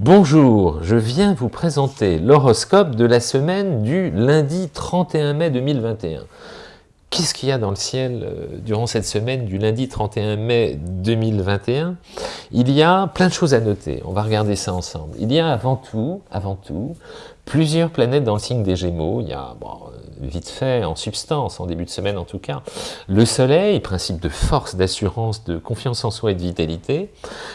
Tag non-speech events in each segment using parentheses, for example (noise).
Bonjour, je viens vous présenter l'horoscope de la semaine du lundi 31 mai 2021. Qu'est-ce qu'il y a dans le ciel euh, durant cette semaine du lundi 31 mai 2021 Il y a plein de choses à noter, on va regarder ça ensemble. Il y a avant tout, avant tout, plusieurs planètes dans le signe des Gémeaux. Il y a, bon, vite fait, en substance, en début de semaine en tout cas, le Soleil, principe de force, d'assurance, de confiance en soi et de vitalité,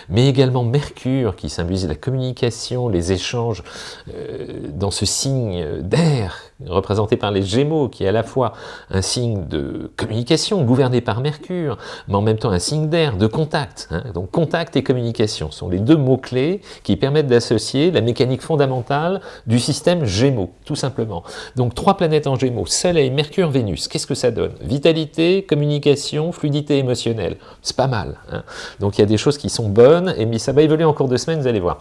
mais également Mercure, qui symbolise la communication, les échanges euh, dans ce signe d'air, représenté par les Gémeaux, qui est à la fois un signe de communication, gouverné par Mercure, mais en même temps un signe d'air, de contact. Hein. Donc contact et communication sont les deux mots-clés qui permettent d'associer la mécanique fondamentale du système Gémeaux, tout simplement. Donc trois planètes en Gémeaux, Soleil, Mercure, Vénus, qu'est-ce que ça donne? Vitalité, communication, fluidité émotionnelle. C'est pas mal. Hein. Donc il y a des choses qui sont bonnes, et ça va évoluer en cours de semaine, vous allez voir.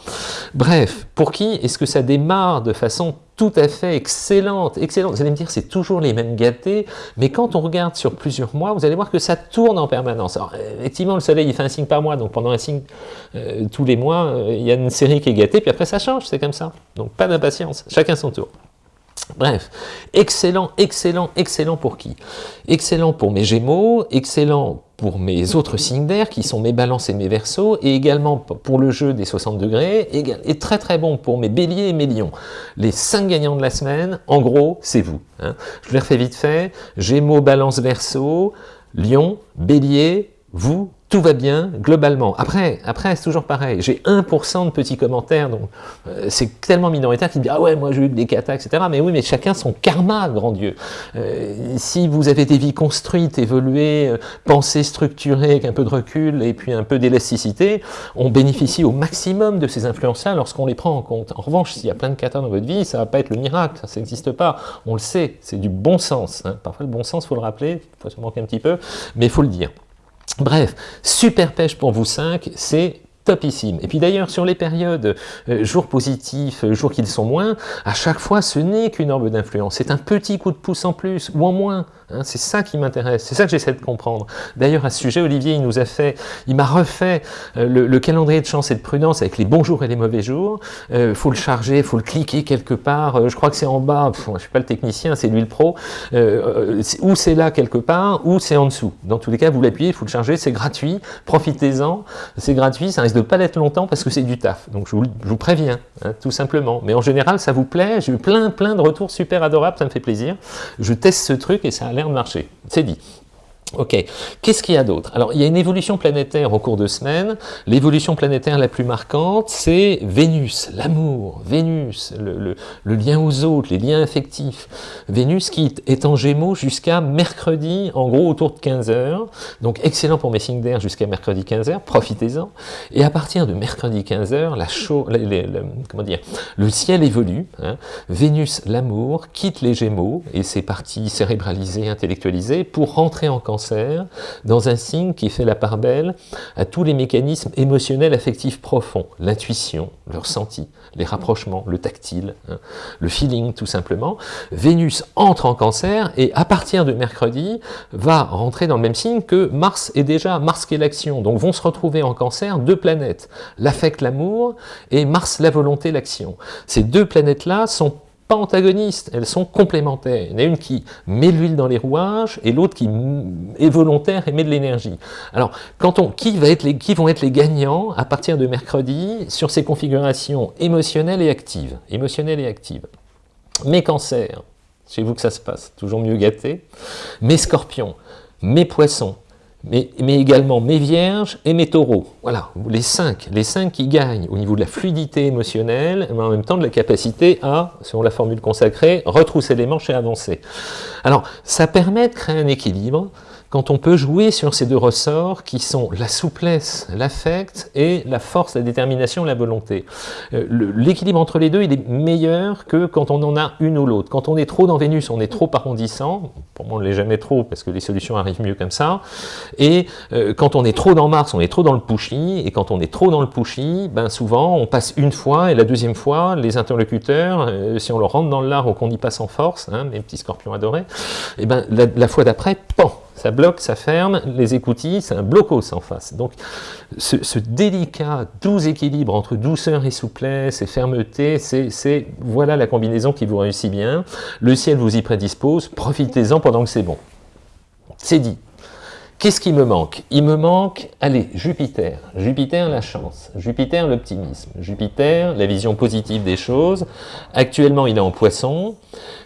Bref, pour qui est-ce que ça démarre de façon tout à fait excellente, excellente. Vous allez me dire, c'est toujours les mêmes gâtés, mais quand on regarde sur plusieurs mois, vous allez voir que ça tourne en permanence. Alors, effectivement, le soleil, il fait un signe par mois, donc pendant un signe, euh, tous les mois, euh, il y a une série qui est gâtée, puis après ça change, c'est comme ça. Donc, pas d'impatience, chacun son tour. Bref, excellent, excellent, excellent pour qui? Excellent pour mes Gémeaux, excellent pour mes autres signes d'air, qui sont mes balances et mes versos, et également pour le jeu des 60 degrés, et très très bon pour mes béliers et mes lions. Les 5 gagnants de la semaine, en gros, c'est vous. Hein. Je les refais vite fait, Gémeaux, balance, verso, lion, bélier, vous, tout va bien globalement. Après, après c'est toujours pareil. J'ai 1% de petits commentaires, donc euh, c'est tellement minoritaire me disent « Ah ouais, moi j'ai eu des katas, etc. » Mais oui, mais chacun son karma, grand Dieu. Euh, si vous avez des vies construites, évoluées, euh, pensées structurées, avec un peu de recul et puis un peu d'élasticité, on bénéficie au maximum de ces influences-là lorsqu'on les prend en compte. En revanche, s'il y a plein de katas dans votre vie, ça va pas être le miracle, ça n'existe pas. On le sait, c'est du bon sens. Hein. Parfois, le bon sens, faut le rappeler, faut se manquer un petit peu, mais il faut le dire. Bref, super pêche pour vous 5, c'est topissime. Et puis d'ailleurs, sur les périodes euh, jours positifs, euh, jours qui le sont moins, à chaque fois, ce n'est qu'une orbe d'influence. C'est un petit coup de pouce en plus, ou en moins. Hein. c'est ça qui m'intéresse, c'est ça que j'essaie de comprendre. D'ailleurs, à ce sujet, Olivier, il nous a fait, il m'a refait euh, le, calendrier de chance et de prudence avec les bons jours et les mauvais jours. Il faut le charger, faut le cliquer quelque part. je crois que c'est en bas, je ne suis pas le technicien, c'est lui le pro. ou c'est là quelque part, ou c'est en dessous. Dans tous les cas, vous l'appuyez, il faut le charger, c'est gratuit. Profitez-en, c'est gratuit, ça de pas l'être longtemps parce que c'est du taf. Donc je vous, préviens, hein, tout simplement. Mais en général, ça vous plaît. J'ai eu plein, plein de retours super adorables, ça me fait plaisir. Je teste ce truc et ça a l'air de marcher. C'est dit. Ok, qu'est-ce qu'il y a d'autre? Alors, il y a une évolution planétaire au cours de semaines. L'évolution planétaire la plus marquante, c'est Vénus, l'amour, Vénus, le, lien aux autres, les liens affectifs. Vénus qui est en Gémeaux jusqu'à mercredi, en gros autour de 15h. Donc, excellent pour mes signes d'air jusqu'à mercredi 15h, profitez-en. Et à partir de mercredi 15h, la le ciel évolue. Hein. Vénus, l'amour, quitte les Gémeaux et ses parties cérébralisées, intellectualisées, pour rentrer en cancer dans un signe qui fait la part belle à tous les mécanismes émotionnels affectifs profonds, l'intuition, le ressenti, les rapprochements, le tactile, hein, le feeling tout simplement. Vénus entre en cancer et à partir de mercredi va rentrer dans le même signe que Mars est déjà, Mars qui est l'action, donc vont se retrouver en cancer deux planètes, l'affect, l'amour, et Mars, la volonté, l'action. Ces deux planètes-là sont antagonistes, elles sont complémentaires. Il y en a une qui met l'huile dans les rouages et l'autre qui est volontaire et met de l'énergie. Alors, quand on, qui, va être les, vont être les gagnants à partir de mercredi sur ces configurations émotionnelles et actives? Émotionnelles et actives. Mes cancers, chez vous que ça se passe, toujours mieux gâté. Mes scorpions, mes poissons, mais, également mes vierges et mes taureaux. Voilà, les cinq, les cinq qui gagnent au niveau de la fluidité émotionnelle, mais en même temps de la capacité à, selon la formule consacrée, retrousser les manches et avancer. Alors, ça permet de créer un équilibre quand on peut jouer sur ces deux ressorts qui sont la souplesse, l'affect et la force, la détermination, la volonté. Euh, l'équilibre entre les deux, il est meilleur que quand on en a une ou l'autre. Quand on est trop dans Vénus, on est trop arrondissant, pour moi on ne l'est jamais trop parce que les solutions arrivent mieux comme ça, et euh, quand on est trop dans Mars, on est trop dans le pushy, et quand on est trop dans le pushy, ben souvent on passe une fois, et la deuxième fois, les interlocuteurs, euh, si on leur rentre dans l'art ou qu'on y passe en force, hein, mes petits scorpions adorés, et ben la, la fois d'après, pan Ça bloque, ça ferme, les écoutilles, c'est un blocos en face. Donc ce, délicat doux équilibre entre douceur et souplesse et fermeté, c'est voilà la combinaison qui vous réussit bien. Le ciel vous y prédispose, profitez-en pendant que c'est bon. C'est dit. Qu'est-ce qui me manque? Il me manque, allez, Jupiter. Jupiter, la chance. Jupiter, l'optimisme. Jupiter, la vision positive des choses. Actuellement, il est en poisson.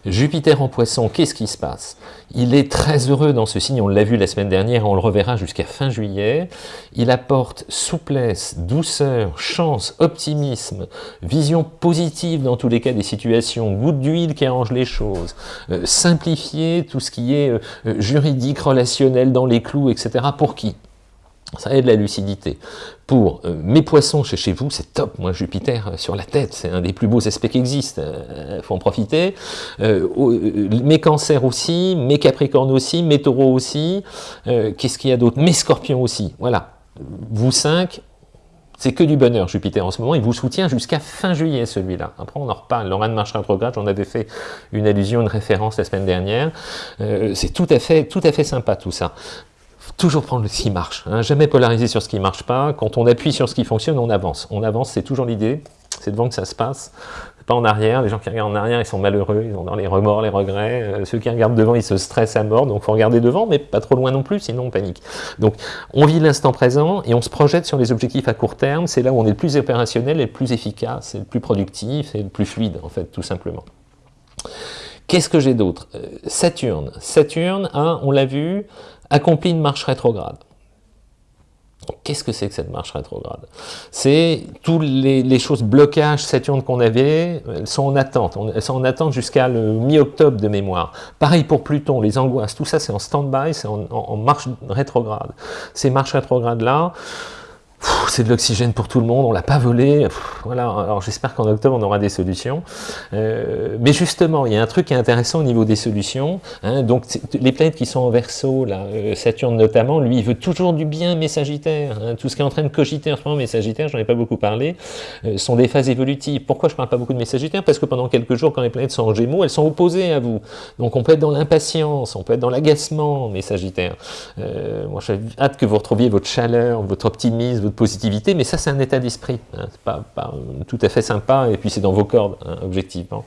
Jupiter en poisson, qu'est-ce qui se passe? Il est très heureux dans ce signe, on l'a vu la semaine dernière, on le reverra jusqu'à fin juillet. Il apporte souplesse, douceur, chance, optimisme, vision positive dans tous les cas des situations, goutte d'huile qui arrange les choses, euh, simplifier tout ce qui est euh, euh, juridique, relationnel dans les clous, etc. Pour qui? Ça aide la lucidité. Pour euh, mes poissons chez, chez vous, c'est top. Moi, Jupiter euh, sur la tête, c'est un des plus beaux aspects qui existent. Il euh, faut en profiter. mes cancers aussi, mes capricornes aussi, mes taureaux aussi. Qu'est-ce qu'il y a d'autre? Mes scorpions aussi. Voilà. Vous cinq, c'est que du bonheur, Jupiter, en ce moment. Il vous soutient jusqu'à fin juillet, celui-là. Après, on en reparle. L'aura de marche rétrograde, j'en avais fait une allusion, une référence la semaine dernière. c'est tout, à fait, tout à fait sympa, tout ça toujours prendre ce qui marche, hein. jamais polariser sur ce qui ne marche pas. Quand on appuie sur ce qui fonctionne, on avance. On avance, c'est toujours l'idée, c'est devant que ça se passe, pas en arrière. Les gens qui regardent en arrière, ils sont malheureux, ils ont dans les remords, les regrets. Euh, ceux qui regardent devant, ils se stressent à mort, donc il faut regarder devant, mais pas trop loin non plus, sinon on panique. Donc on vit l'instant présent et on se projette sur les objectifs à court terme, c'est là où on est le plus opérationnel, et le plus efficace, et le plus productif, et le plus fluide, en fait, tout simplement. Qu'est-ce que j'ai d'autre? Euh, Saturne. Saturne, hein, on l'a vu, accomplit une marche rétrograde. Qu'est-ce que c'est que cette marche rétrograde? C'est toutes les, choses blocages Saturne qu'on avait, elles sont en attente. Elles sont en attente jusqu'à le mi-octobre de mémoire. Pareil pour Pluton, les angoisses, tout ça c'est en stand-by, c'est en, marche rétrograde. Ces marches rétrogrades-là, c'est de l'oxygène pour tout le monde, on l'a pas volé, voilà, alors j'espère qu'en octobre on aura des solutions. Euh, mais justement, il y a un truc qui est intéressant au niveau des solutions, hein, donc les planètes qui sont en verso, là, euh, Saturne notamment, lui il veut toujours du bien, mais Sagittaire, hein. tout ce qui est en train de cogiter en ce moment, mes Sagittaires, j'en ai pas beaucoup parlé, euh, sont des phases évolutives. Pourquoi je parle pas beaucoup de mes Sagittaires Parce que pendant quelques jours, quand les planètes sont en Gémeaux, elles sont opposées à vous. Donc on peut être dans l'impatience, on peut être dans l'agacement, mes Sagittaires. moi j'ai hâte que vous retrouviez votre chaleur, votre optimisme, votre positivité, mais ça c'est un état d'esprit, hein. c'est pas, tout à fait sympa, et puis c'est dans vos cordes, hein, objectivement.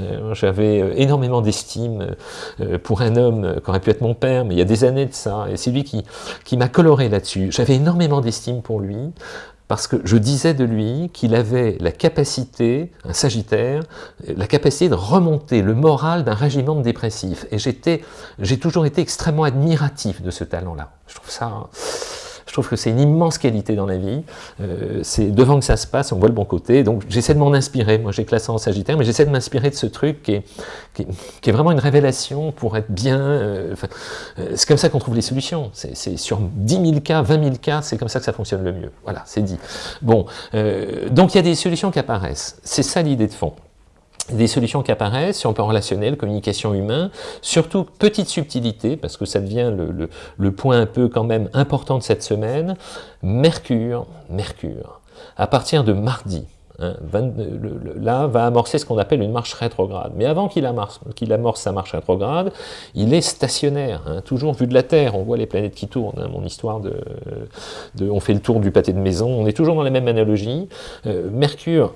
Euh, j'avais euh, énormément d'estime euh, pour un homme qui aurait pu être mon père, mais il y a des années de ça, et c'est lui qui, qui m'a coloré là-dessus. J'avais énormément d'estime pour lui, parce que je disais de lui qu'il avait la capacité, un sagittaire, la capacité de remonter le moral d'un régiment de dépressifs. Et j'ai toujours été extrêmement admiratif de ce talent-là. Je trouve ça je trouve que c'est une immense qualité dans la vie. Euh, c'est devant que ça se passe, on voit le bon côté. Donc j'essaie de m'en inspirer. Moi j'ai classé en Sagittaire, mais j'essaie de m'inspirer de ce truc qui est, vraiment une révélation pour être bien. Euh, euh, c'est comme ça qu'on trouve les solutions. C'est sur 10 000 cas, 20 000 cas, c'est comme ça que ça fonctionne le mieux. Voilà, c'est dit. Bon, donc il y a des solutions qui apparaissent. C'est ça l'idée de fond des solutions qui apparaissent sur le plan relationnel, communication humain, surtout petite subtilité, parce que ça devient le, point un peu quand même important de cette semaine, Mercure, Mercure, à partir de mardi, hein, là, va amorcer ce qu'on appelle une marche rétrograde. Mais avant qu'il amorce, amorce, sa marche rétrograde, il est stationnaire, hein, toujours vu de la Terre. On voit les planètes qui tournent, hein, mon histoire de, On fait le tour du pâté de maison, on est toujours dans la même analogie. Euh, Mercure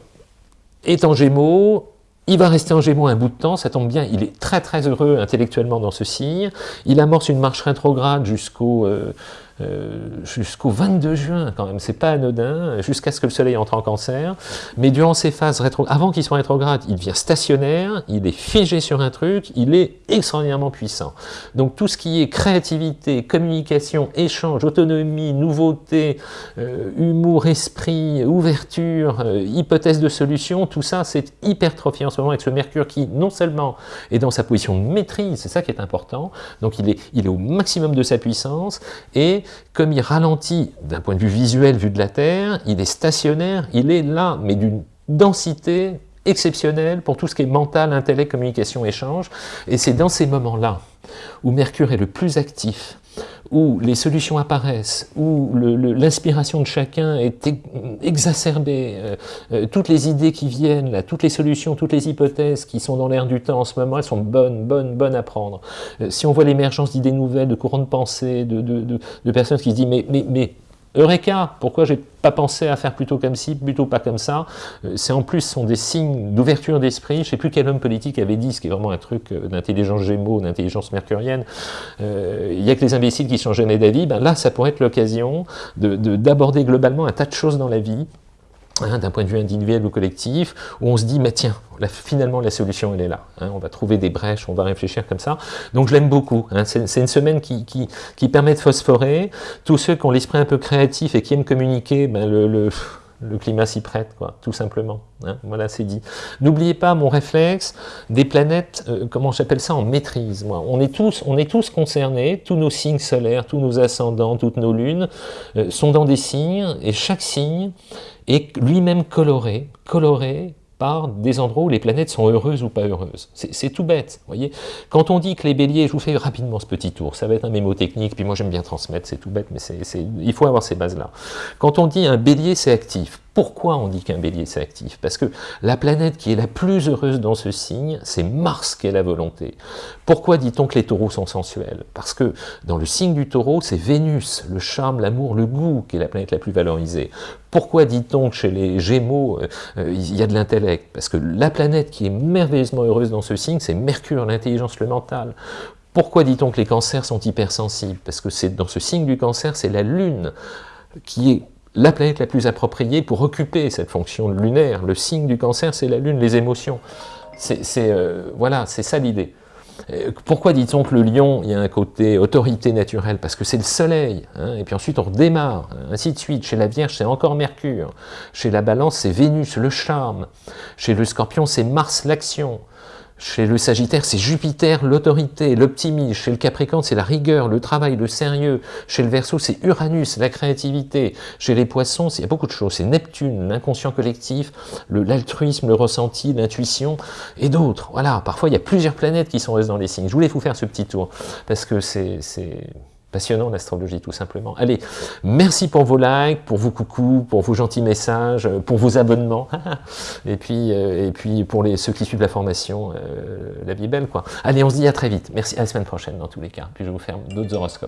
est en Gémeaux, il va rester en Gémeaux un bout de temps, ça tombe bien, il est très très heureux intellectuellement dans ce signe. Il amorce une marche rétrograde jusqu'au euh, euh, jusqu'au 22 juin quand même, c'est pas anodin, jusqu'à ce que le soleil entre en cancer, mais durant ces phases rétro, avant qu'il soit rétrograde, il devient stationnaire, il est figé sur un truc, il est extraordinairement puissant. Donc tout ce qui est créativité, communication, échange, autonomie, nouveauté, euh, humour, esprit, ouverture, euh, hypothèse de solution, tout ça c'est hypertrophié en ce moment avec ce Mercure qui non seulement est dans sa position de maîtrise, c'est ça qui est important, donc il est, il est au maximum de sa puissance, et comme il ralentit d'un point de vue visuel vu de la Terre, il est stationnaire, il est là, mais d'une densité exceptionnelle pour tout ce qui est mental, intellect, communication, échange. Et c'est dans ces moments-là où Mercure est le plus actif où les solutions apparaissent, où l'inspiration de chacun est exacerbée, euh, euh, toutes les idées qui viennent, là, toutes les solutions, toutes les hypothèses qui sont dans l'air du temps en ce moment, elles sont bonnes, bonnes, bonnes à prendre. Euh, si on voit l'émergence d'idées nouvelles, de courants de pensée, de, de, personnes qui se disent mais, mais, mais Eureka Pourquoi j'ai pas pensé à faire plutôt comme ci, plutôt pas comme ça? C'est en plus sont des signes d'ouverture d'esprit. Je sais plus quel homme politique avait dit, ce qui est vraiment un truc d'intelligence gémeaux, d'intelligence mercurienne. Il n'y a que les imbéciles qui sont jamais d'avis. Ben là, ça pourrait être l'occasion d'aborder globalement un tas de choses dans la vie Hein, d'un point de vue individuel ou collectif, où on se dit, mais tiens, finalement la solution elle est là, hein, on va trouver des brèches, on va réfléchir comme ça, donc je l'aime beaucoup, hein. c'est une semaine qui, qui, qui, permet de phosphorer, tous ceux qui ont l'esprit un peu créatif et qui aiment communiquer, ben le, le le climat s'y prête, quoi, tout simplement. Hein. voilà, c'est dit. N'oubliez pas mon réflexe des planètes, euh, comment j'appelle ça, en maîtrise. Moi. On, est tous, on est tous concernés, tous nos signes solaires, tous nos ascendants, toutes nos lunes euh, sont dans des signes, et chaque signe est lui-même coloré, coloré par des endroits où les planètes sont heureuses ou pas heureuses. C'est tout bête, voyez. Quand on dit que les béliers, je vous fais rapidement ce petit tour, ça va être un mémo technique, puis moi j'aime bien transmettre, c'est tout bête, mais il faut avoir ces bases-là. Quand on dit un bélier, c'est actif, pourquoi on dit qu'un bélier c'est actif? Parce que la planète qui est la plus heureuse dans ce signe, c'est Mars qui est la volonté. Pourquoi dit-on que les taureaux sont sensuels? Parce que dans le signe du taureau, c'est Vénus, le charme, l'amour, le goût qui est la planète la plus valorisée. Pourquoi dit-on que chez les Gémeaux, euh, euh, il y a de l'intellect? Parce que la planète qui est merveilleusement heureuse dans ce signe, c'est Mercure, l'intelligence, le mental. Pourquoi dit-on que les cancers sont hypersensibles? Parce que c'est dans ce signe du cancer, c'est la Lune qui est la planète la plus appropriée pour occuper cette fonction lunaire. Le signe du cancer, c'est la Lune, les émotions. C'est euh, voilà, c'est ça l'idée. Euh, pourquoi dit-on que le lion, il y a un côté autorité naturelle? Parce que c'est le soleil, hein, et puis ensuite on redémarre, ainsi de suite. Chez la Vierge, c'est encore Mercure. Chez la Balance, c'est Vénus, le charme. Chez le Scorpion, c'est Mars, l'action. Chez le Sagittaire, c'est Jupiter, l'autorité, l'optimisme. Chez le Capricorne, c'est la rigueur, le travail, le sérieux. Chez le Verseau, c'est Uranus, la créativité. Chez les Poissons, il y a beaucoup de choses. C'est Neptune, l'inconscient collectif, l'altruisme, le, ressenti, l'intuition et d'autres. Voilà, parfois il y a plusieurs planètes qui sont dans les signes. Je voulais vous faire ce petit tour parce que c'est passionnant l'astrologie tout simplement. Allez, merci pour vos likes, pour vos coucous, pour vos gentils messages, pour vos abonnements, (laughs) et puis, euh, et puis pour les, ceux qui suivent la formation, euh, la vie est belle quoi. Allez, on se dit à très vite, merci, à la semaine prochaine dans tous les cas, puis je vous faire d'autres horoscopes.